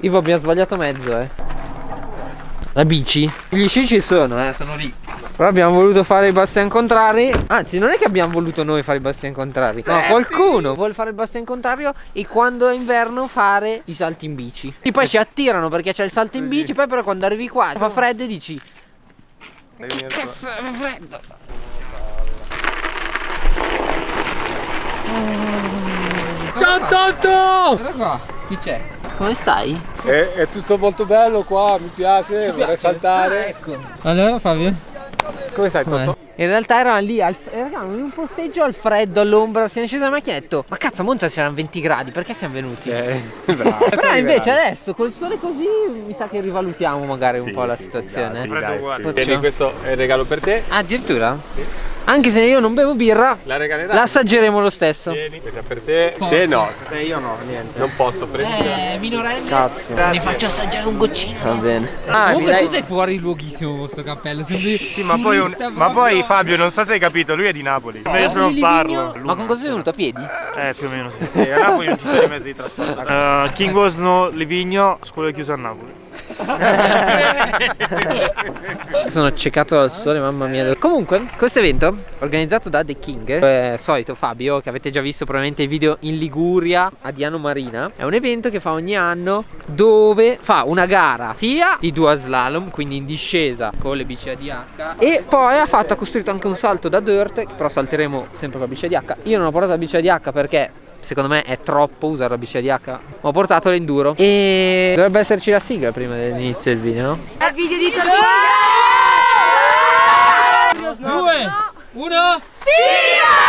Ivo abbiamo sbagliato mezzo eh. La bici? Gli sci ci sono eh, sono lì. Però abbiamo voluto fare i bastian contrari. Anzi non è che abbiamo voluto noi fare i bastian contrari. No qualcuno vuole fare il bastian contrario E quando è inverno fare i salti in bici. E poi ci attirano perché c'è il salto in bici Poi però quando arrivi qua fa freddo e dici Che cazzo fa freddo? Ciao Toto! Guarda qua. Chi c'è? Come stai? È, è, tutto molto bello qua, mi piace, mi vorrei saltare. Ah, ecco. Allora Fabio? Come stai Toto? In realtà eravamo lì, al, eravamo in un posteggio al freddo, all'ombra, siamo scesi la macchinetta Ma cazzo a Monza c'erano 20 gradi, perché siamo venuti? Eh, bravo Però invece adesso col sole così mi sa che rivalutiamo magari un sì, po' la sì, situazione sì, dai, sì, Tieni questo è il regalo per te ah, Addirittura? Sì anche se io non bevo birra, la regalerai. La assaggeremo lo stesso. Vieni, questa per te. Forza. Te no. Se io no, niente. Non posso prendere. Eh, minorenne. Cazzo. Ne faccio assaggiare un goccino. Va bene. Ah, Comunque dai... tu sei fuori luoghissimo con questo cappello. Sembri sì, ma poi, un... ma poi Fabio, non so se hai capito, lui è di Napoli. Oh, Meglio se non parlo. Ma con cosa sei venuto? A piedi? Eh, più o meno sì. a Napoli non ci sono i mezzi di trasporto. Uh, King Osno Livigno, scuola chiusa a Napoli. Sono accecato dal sole, mamma mia. Comunque, questo evento organizzato da The King, eh, solito Fabio, che avete già visto probabilmente i video in Liguria a Diano Marina, è un evento che fa ogni anno dove fa una gara sia di due slalom, quindi in discesa con le bici ADH, e poi ha fatto, ha costruito anche un salto da dirt, però salteremo sempre con la bici ADH. Io non ho portato la bici ADH perché secondo me è troppo usare la bici ADH ho portato l'enduro. E dovrebbe esserci la sigla prima dell'inizio del video no? Il video di Torino. Due, uno, sigla!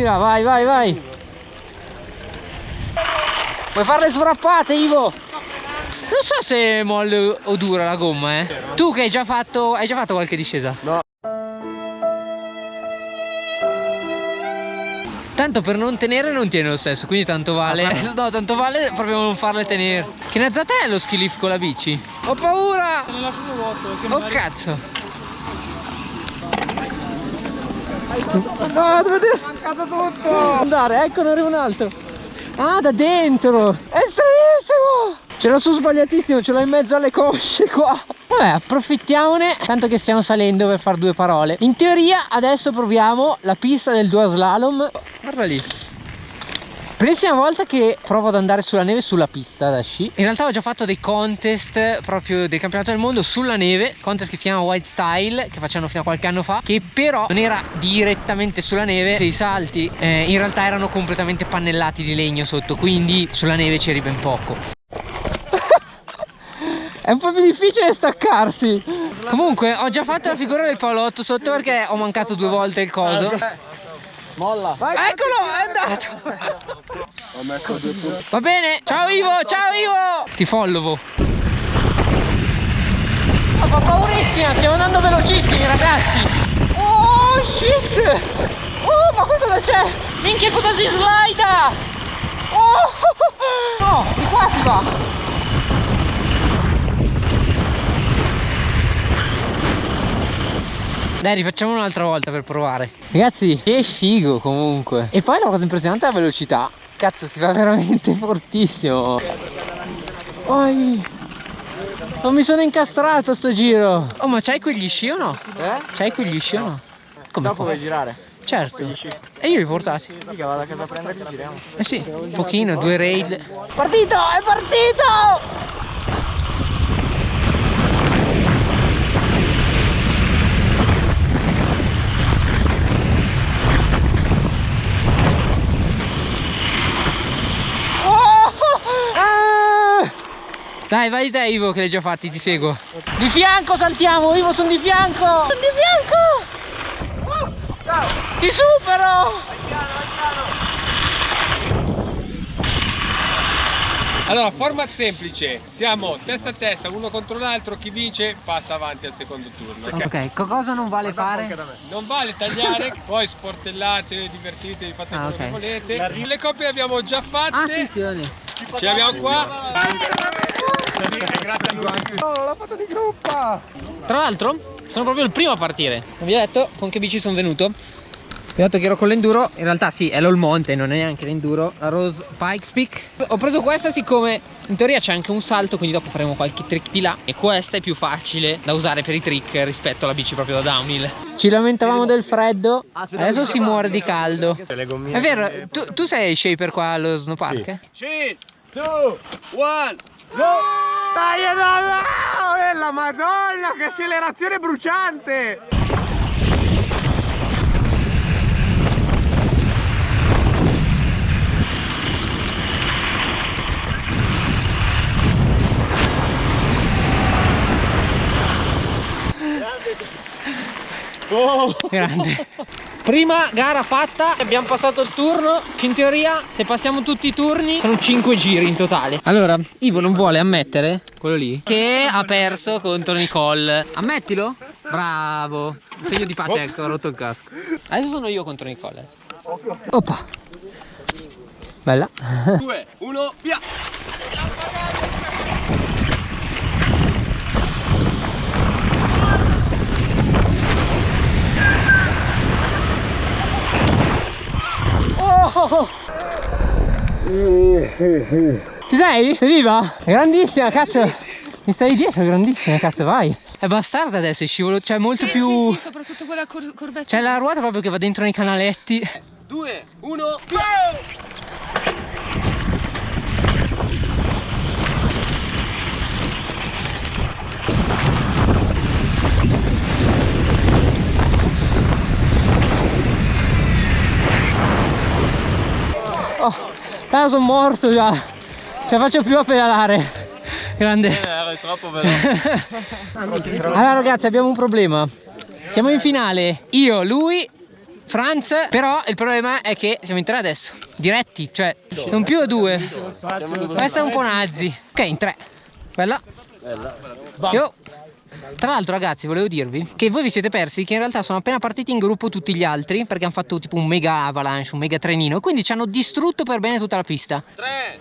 Tira, vai, vai, vai. Vuoi fare le svrappate, Ivo? Non so se è molle o dura la gomma, eh. Tu che hai già fatto, hai già fatto qualche discesa? No. Tanto per non tenere non tiene lo stesso, quindi tanto vale. No, tanto vale proprio non farle tenere. Che nazzata è lo ski lift con la bici? Ho paura! Oh cazzo! No, dovete... È mancato tutto! Andare, ecco, ne arriva un altro. Ah, da dentro! È stranissimo! Ce l'ho su sbagliatissimo, ce l'ho in mezzo alle cosce qua. Vabbè, approfittiamone, tanto che stiamo salendo per fare due parole. In teoria, adesso proviamo la pista del dual slalom. Guarda lì. Primissima volta che provo ad andare sulla neve sulla pista da sci. In realtà ho già fatto dei contest proprio del campionato del mondo sulla neve Contest che si chiama White Style che facevano fino a qualche anno fa Che però non era direttamente sulla neve I salti eh, in realtà erano completamente pannellati di legno sotto Quindi sulla neve c'eri ben poco. È un po' più difficile staccarsi. Comunque ho già fatto la figura del palotto sotto perché ho mancato due volte il coso Molla. Vai, Eccolo, è andato. Va bene. Ciao Ivo, ciao Ivo. Ti follovo. Oh, fa paurissima, stiamo andando velocissimi ragazzi. Oh shit. Oh, ma cosa c'è? Minchia cosa si slida. Oh, no, di qua si va. Dai rifacciamo un'altra volta per provare Ragazzi che figo comunque E poi la cosa impressionante è la velocità Cazzo si va veramente fortissimo Poi Non mi sono incastrato sto giro Oh ma c'hai quegli sci o no? Eh? C'hai quegli sci o no? Come Dopo vuoi girare? Certo E io li ho portati Mica vado a casa a prenderli giriamo Eh sì Un pochino, due rail Partito! È partito! Dai, vai te Ivo che l'hai già fatti, ti seguo. Di fianco saltiamo, Ivo sono di fianco. Sono di fianco. Oh, ciao. Ti supero. Allora, format semplice, siamo testa a testa, uno contro l'altro, chi vince passa avanti al secondo turno. Ok, okay. cosa non vale fare? Non vale tagliare, poi sportellate, divertitevi, fate ah, quello okay. che volete. Le coppie le abbiamo già fatte. Attenzione Ce l'abbiamo qua. Tra l'altro, sono proprio il primo a partire. Vi ho detto con che bici sono venuto. Vi ho detto che ero con l'enduro, in realtà sì, è l'All Monte, non è neanche l'enduro, la Rose Pikes Peak. Ho preso questa siccome in teoria c'è anche un salto, quindi dopo faremo qualche trick di là. E questa è più facile da usare per i trick rispetto alla bici proprio da downhill. Ci lamentavamo del freddo, adesso si muore di caldo. È vero, tu, tu sei shaper qua allo snowpark? Sì. Dai, no, no! la madonna, che accelerazione bruciante! Grande. Prima gara fatta, abbiamo passato il turno. In teoria, se passiamo tutti i turni, sono 5 giri in totale. Allora, Ivo non vuole ammettere, quello lì, che ha perso contro Nicole. Ammettilo? Bravo. Segno di pace, ecco, ho rotto il casco. Adesso sono io contro Nicole. Oppa. Bella. 2, 1, via! Oh! Ci sei? Sei viva? Grandissima, cazzo! Mi stai dietro, grandissima, cazzo, vai! È bastarda adesso, è scivolo, cioè molto Sì, più... sì, sì, soprattutto quella cor corvetta. C'è la ruota proprio che va dentro nei canaletti. 2, 1, via! Oh, tanto sono morto già. Ce la faccio più a pedalare. Grande. Era troppo veloce. Allora ragazzi abbiamo un problema. Siamo in finale. Io, lui, Franz. Però il problema è che siamo in tre adesso. Diretti. Cioè, non più a due. Questa è un po' nazi. Ok, in tre. Bella. Io. Tra l'altro ragazzi volevo dirvi che voi vi siete persi che in realtà sono appena partiti in gruppo tutti gli altri perché hanno fatto tipo un mega avalanche, un mega trenino e quindi ci hanno distrutto per bene tutta la pista. 3,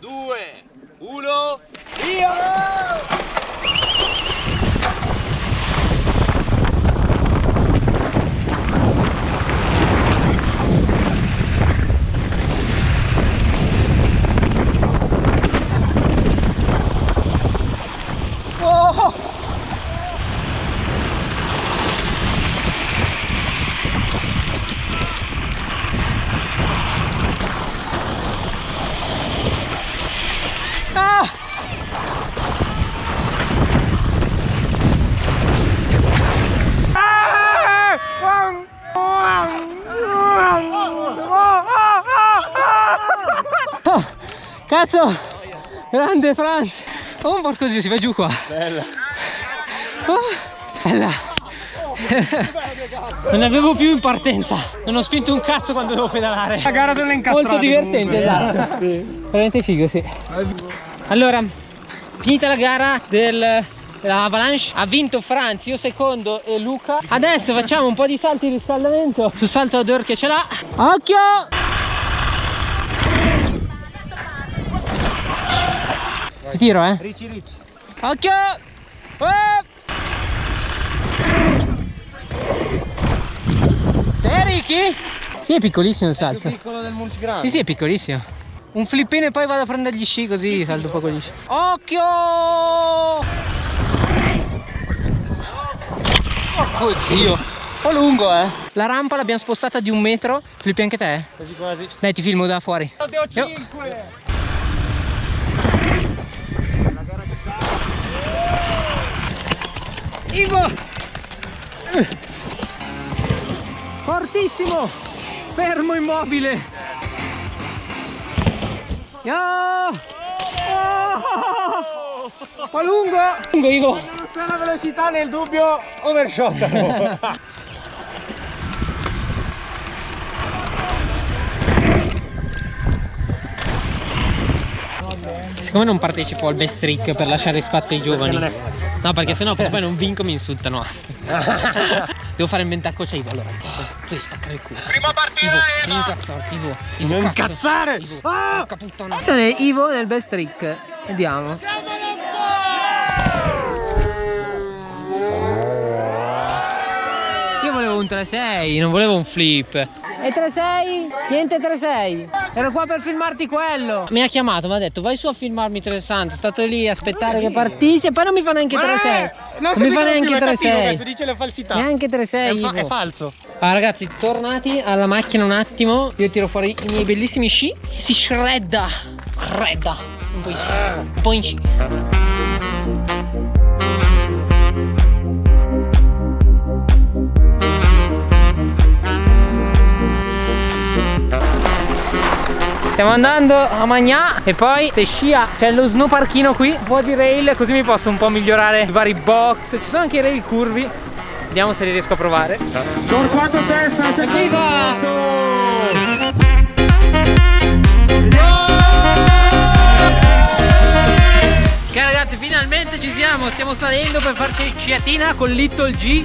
2, 1, via! Oh! Ah! Oh, cazzo! Grande Franz! Oh, un porco si va giù qua! Bella. Oh, bella! non avevo più in partenza non ho spinto un cazzo quando devo pedalare La gara delle incastrate molto divertente esatto veramente figo sì allora finita la gara del Avalanche ha vinto Franz, io secondo e Luca adesso facciamo un po' di salti di riscaldamento sul salto ad or che ce l'ha occhio tiro eh Ricci ricci. occhio Oh! sei Ricky? sì è piccolissimo il salto Piccolo del multigrado. sì, sì, è piccolissimo. Un flippino e poi vado a prendere gli sci così salto un po' con gli sci. Occhio! Porco zio! Un po' lungo, eh. La rampa l'abbiamo spostata di un metro. Flippi anche te? Quasi quasi. Dai, ti filmo da fuori. Io- Ivo! Fortissimo! Fermo immobile! Yo! Oh! Qua lungo! Lungo Ivo! Se la velocità nel dubbio overshot. Siccome non partecipo al best trick per lasciare spazio ai giovani No perché sennò poi non vinco mi insultano Devo fare il mentacco a Ivo allora. Tu devi spaccare il culo. Prima partita! Ivo, incazzarti, Ivo. Ivo Non incazzare! Ivo, Ah! puttana. Attenzione, Ivo nel best trick. Vediamo. Io volevo un 3-6, non volevo un flip. E 3-6? Niente 3-6. Ero qua per filmarti quello. Mi ha chiamato, mi ha detto vai su a filmarmi 360. Sono stato lì a aspettare che partissi e poi non mi fa neanche 3-6. Eh, Non mi fa neanche Questo 3-6. dice le falsità. Neanche 3-6. È, fa- è falso. Ah, ragazzi, tornati alla macchina un attimo. Io tiro fuori i miei bellissimi sci. Si shredda. Shredda. Un po' in sci. Un po' in sci. Stiamo andando a Magnà e poi se scia c'è lo snowparchino qui, un po' di rail così mi posso un po' migliorare i vari box. Ci sono anche i rail curvi. Vediamo se li riesco a provare. Torquato testa, Viva! Ok ragazzi finalmente ci siamo, stiamo salendo per farci sciatina con Little G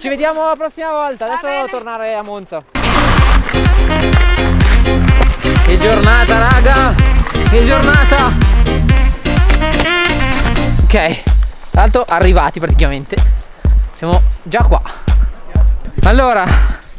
ci vediamo la prossima volta. Adesso devo tornare a Monza. Che giornata, raga! Che giornata! Ok, tra l'altro arrivati praticamente. Siamo già qua. Allora,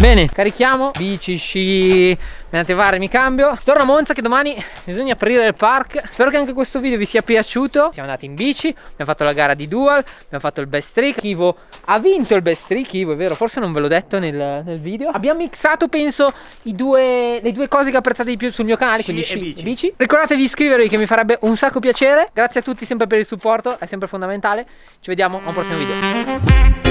bene, carichiamo. Bici, sci, menate varie, mi cambio. Torno a Monza che domani bisogna aprire il park. Spero che anche questo video vi sia piaciuto. Siamo andati in bici, abbiamo fatto la gara di dual, abbiamo fatto il best trick. Ivo ha vinto il best trick, Ivo, è vero, forse non ve l'ho detto nel, nel video. Abbiamo mixato, penso, i due, le due cose che apprezzate di più sul mio canale, quindi e sci bici. Ricordatevi di iscrivervi che mi farebbe un sacco piacere. Grazie a tutti sempre per il supporto, è sempre fondamentale. Ci vediamo a un prossimo video.